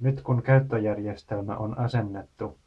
Nyt kun käyttöjärjestelmä on asennettu,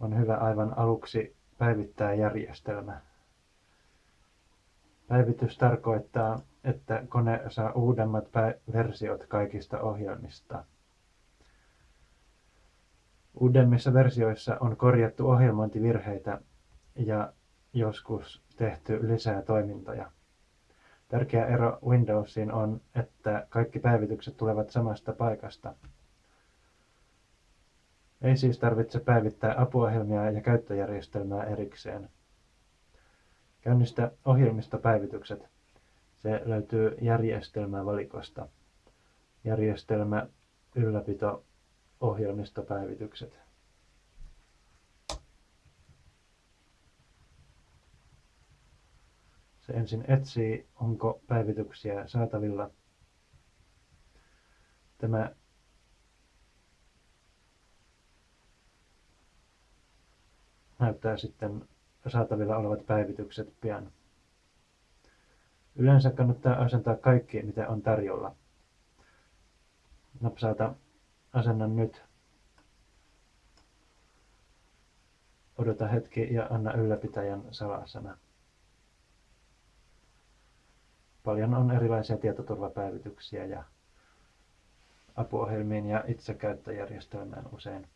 on hyvä aivan aluksi päivittää järjestelmä. Päivitys tarkoittaa, että kone saa uudemmat versiot kaikista ohjelmista. Uudemmissa versioissa on korjattu ohjelmointivirheitä ja joskus tehty lisää toimintoja. Tärkeä ero Windowsiin on, että kaikki päivitykset tulevat samasta paikasta. Ei siis tarvitse päivittää apuohjelmia ja käyttöjärjestelmää erikseen. Käynnistä ohjelmistopäivitykset. Se löytyy järjestelmävalikosta. Järjestelmä, ylläpito, ohjelmistopäivitykset. Se ensin etsii, onko päivityksiä saatavilla. Tämä näyttää sitten saatavilla olevat päivitykset pian. Yleensä kannattaa asentaa kaikki, mitä on tarjolla. Napsauta asenna nyt. Odota hetki ja anna ylläpitäjän salasana. Paljon on erilaisia tietoturvapäivityksiä ja apuohjelmiin ja itsekäyttöjärjestelmään usein.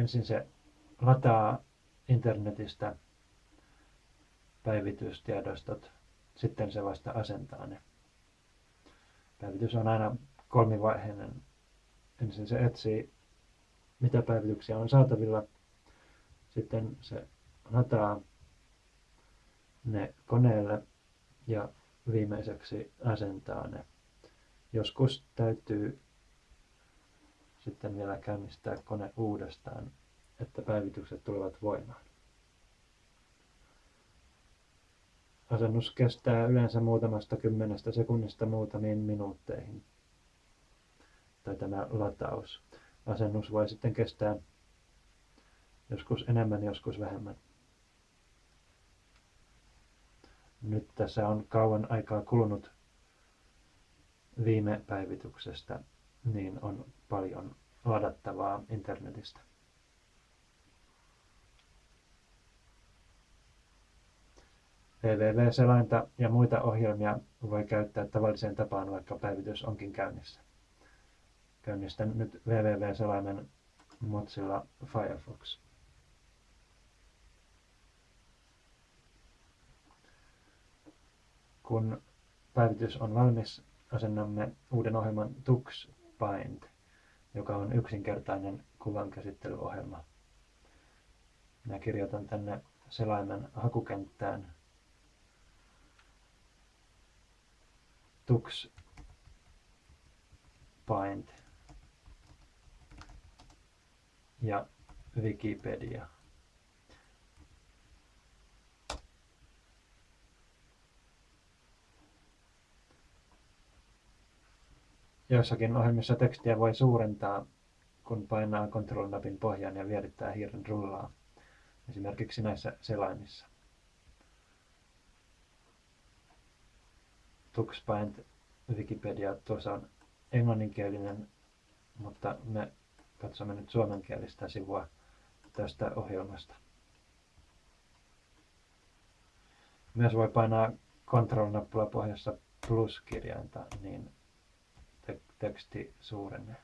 Ensin se lataa internetistä päivitystiedostot, sitten se vasta asentaa ne. Päivitys on aina kolmivaiheinen. Ensin se etsii, mitä päivityksiä on saatavilla. Sitten se lataa ne koneelle ja viimeiseksi asentaa ne. Joskus täytyy sitten vielä käynnistää kone uudestaan, että päivitykset tulevat voimaan. Asennus kestää yleensä muutamasta kymmenestä sekunnista muutamiin minuutteihin. Tai tämä lataus. Asennus voi sitten kestää joskus enemmän, joskus vähemmän. Nyt tässä on kauan aikaa kulunut viime päivityksestä, niin on paljon ladattavaa internetistä. www-selainta ja muita ohjelmia voi käyttää tavalliseen tapaan, vaikka päivitys onkin käynnissä. Käynnistän nyt www-selaimen Mozilla Firefox. Kun päivitys on valmis, asennamme uuden ohjelman TuxBind joka on yksinkertainen kuvankäsittelyohjelma. Minä kirjoitan tänne selaimen hakukenttään tux paint ja Wikipedia. Joissakin ohjelmissa tekstiä voi suurentaa, kun painaa Control-napin pohjaan ja vierittää hiiren rullaa, esimerkiksi näissä selaimissa. TuxPaint Wikipedia tuossa on englanninkielinen, mutta me katsomme nyt suomenkielistä sivua tästä ohjelmasta. Myös voi painaa Control-nappula pohjassa plus-kirjainta, niin teksti suurenee.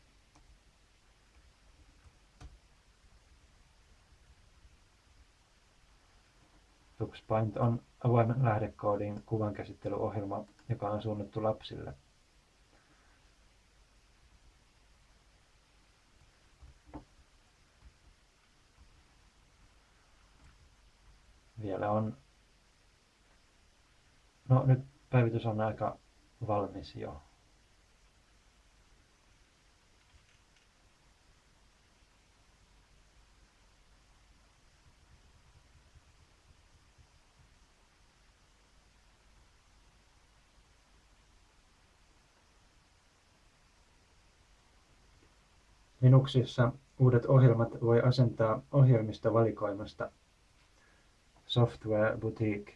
TuxPaint on avoimen lähdekoodin kuvankäsittelyohjelma, joka on suunnattu lapsille. Vielä on, no nyt päivitys on aika valmis jo. Linuxissa Uudet ohjelmat voi asentaa ohjelmistovalikoimasta Software Boutique,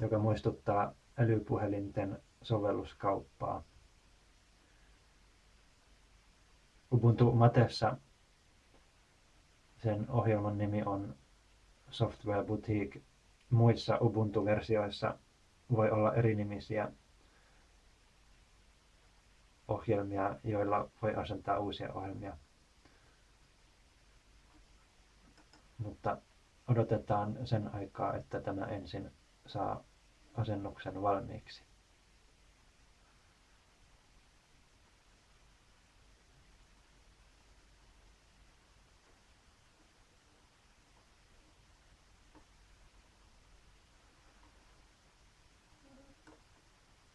joka muistuttaa älypuhelinten sovelluskauppaa. Ubuntu Matessa sen ohjelman nimi on Software Boutique. Muissa Ubuntu-versioissa voi olla erinimisiä ohjelmia, joilla voi asentaa uusia ohjelmia. Mutta odotetaan sen aikaa, että tämä ensin saa asennuksen valmiiksi.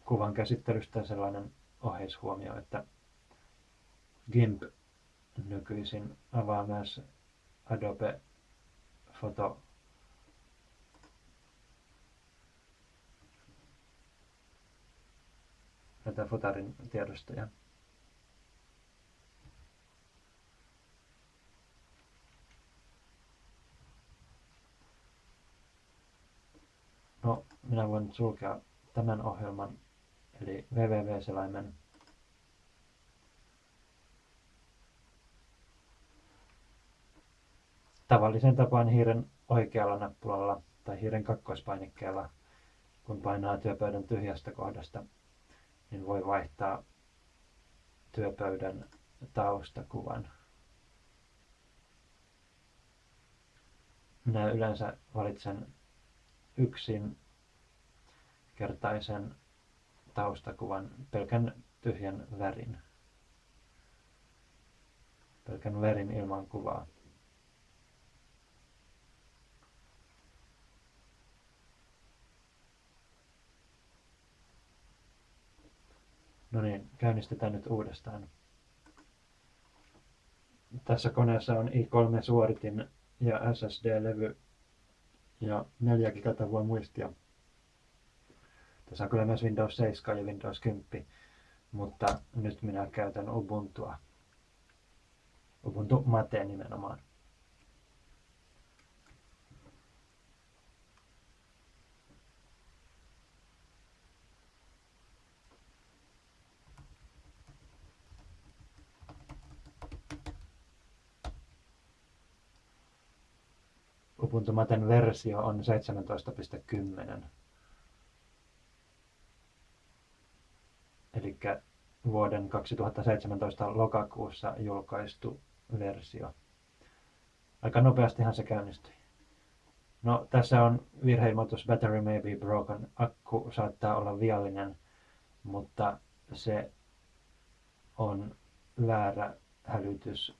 kuvan käsittelystä sellainen oheishuomio, että GIMP nykyisin avaa myös Adobe Photo näitä fotarin tiedostoja. No, minä voin sulkea tämän ohjelman eli www-selaimen tavallisen tapaan hiiren oikealla nappulalla tai hiiren kakkoispainikkeella, kun painaa työpöydän tyhjästä kohdasta, niin voi vaihtaa työpöydän taustakuvan. Minä yleensä valitsen yksin kertaisen taustakuvan pelkän tyhjän värin. Pelkän värin ilman kuvaa. No niin, käynnistetään nyt uudestaan. Tässä koneessa on i3-suoritin ja SSD-levy ja 4 gigatavua muistia. Tässä on kyllä myös Windows 7 ja Windows 10, mutta nyt minä käytän Ubuntua. Ubuntu Mate nimenomaan. Ubuntu Maten versio on 17.10. eli vuoden 2017 lokakuussa julkaistu versio. Aika nopeastihan se käynnistyi. No, tässä on virheilmoitus Battery may be broken. Akku saattaa olla viallinen, mutta se on väärä hälytys.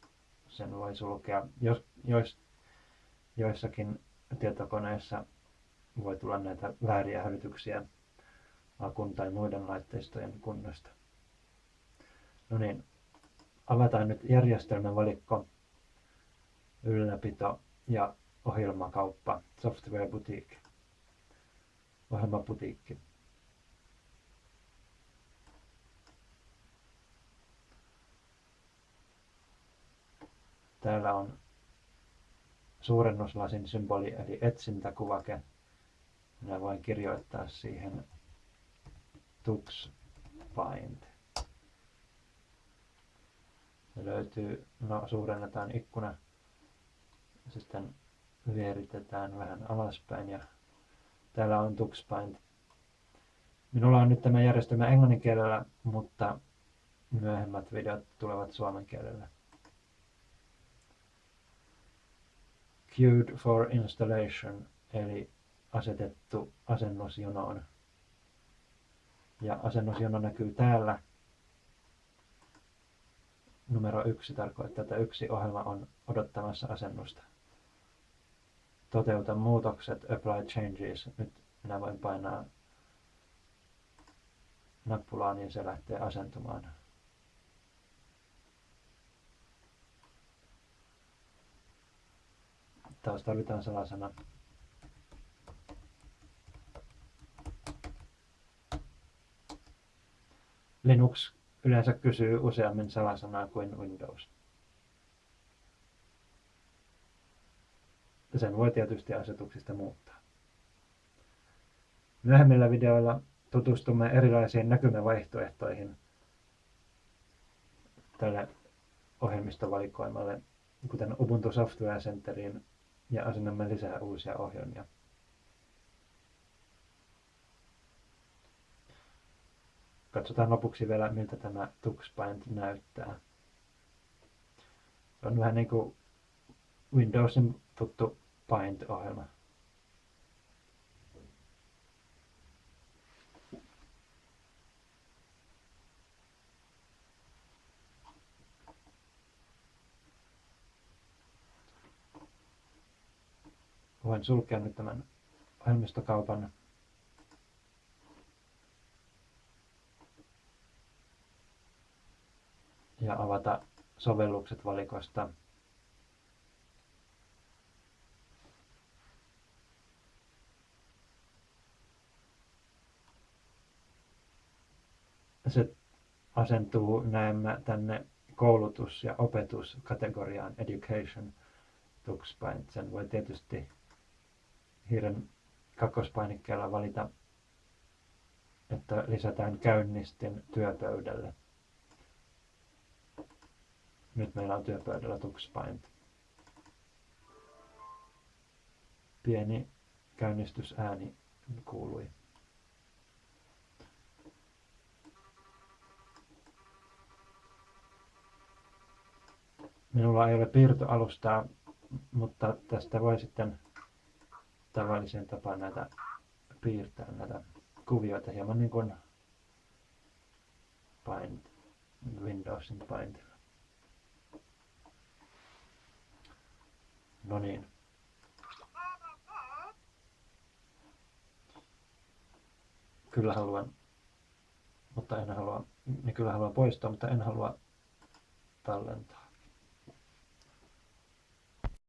Sen voi sulkea. Jos, jos, joissakin tietokoneissa voi tulla näitä vääriä hälytyksiä akun tai muiden laitteistojen kunnosta. No niin, avataan nyt järjestelmän valikko, ylläpito ja ohjelmakauppa, software boutique, ohjelmaputiikki. Täällä on suurennuslasin symboli eli etsintäkuvake. Minä voin kirjoittaa siihen Tux Find. Se löytyy, no suurennetaan ikkuna, sitten vieritetään vähän alaspäin ja täällä on TuxPaint. Minulla on nyt tämä järjestelmä englannin kielellä, mutta myöhemmät videot tulevat suomen kielellä. Queued for installation, eli asetettu asennusjonoon ja asennusjono näkyy täällä. Numero yksi tarkoittaa, että yksi ohjelma on odottamassa asennusta. Toteuta muutokset, apply changes. Nyt minä voin painaa nappulaa, niin se lähtee asentumaan. Taas tarvitaan salasana. Linux yleensä kysyy useammin salasanaa kuin Windows. Ja sen voi tietysti asetuksista muuttaa. Myöhemmillä videoilla tutustumme erilaisiin näkymävaihtoehtoihin tälle ohjelmistovalikoimalle, kuten Ubuntu Software Centeriin, ja asennamme lisää uusia ohjelmia. Katsotaan lopuksi vielä, miltä tämä TuxPaint näyttää. Se on vähän niin kuin Windowsin tuttu Paint-ohjelma. Voin sulkea nyt tämän ohjelmistokaupan. Ja avata sovellukset valikosta. Se asentuu näemmä tänne koulutus- ja opetuskategoriaan Education TuxPaint. Sen voi tietysti hiiren kakkospainikkeella valita, että lisätään käynnistin työpöydälle. Nyt meillä on työpöydällä TuxPaint. Pieni käynnistysääni kuului. Minulla ei ole piirtoalustaa, mutta tästä voi sitten tavalliseen tapaan näitä piirtää näitä kuvioita hieman niin kuin Paint, Windowsin Paintilla. No niin. Kyllä haluan, mutta en halua, niin kyllä haluan poistaa, mutta en halua tallentaa.